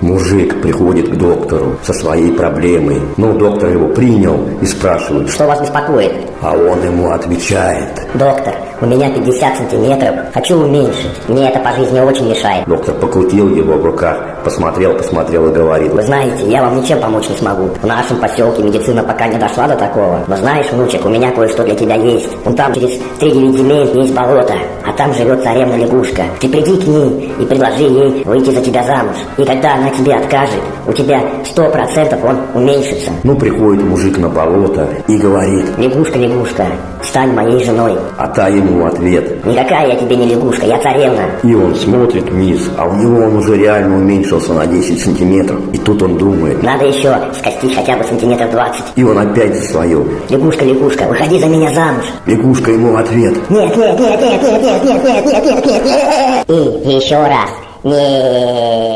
Мужик приходит к доктору со своей проблемой. Ну, доктор его принял и спрашивает, Что вас беспокоит? а он ему отвечает. Доктор, у меня 50 сантиметров. Хочу уменьшить. Мне это по жизни очень мешает. Доктор покрутил его в руках, посмотрел, посмотрел и говорит, Вы знаете, я вам ничем помочь не смогу. В нашем поселке медицина пока не дошла до такого. Но знаешь, внучек, у меня кое-что для тебя есть. Вон там через 3-9 земель есть болото, а там живет царевна лягушка. Ты приди к ней и предложи ей выйти за тебя замуж. И когда она тебе откажет, у тебя 100% он уменьшится. ну, приходит мужик на болото и говорит, Лягушка, лягушка, стань моей женой. а та ему в ответ. Никакая я тебе не лягушка, я царевна. И он смотрит вниз, а у него он уже реально уменьшился на 10 сантиметров. И тут он думает, Надо еще скостить хотя бы сантиметров 20. и он опять за свое. Лягушка, лягушка, выходи за меня замуж. Лягушка ему в ответ. Нет, нет, нет, нет, нет, нет, нет, нет, нет, нет, нет, нет. И еще раз. Нет.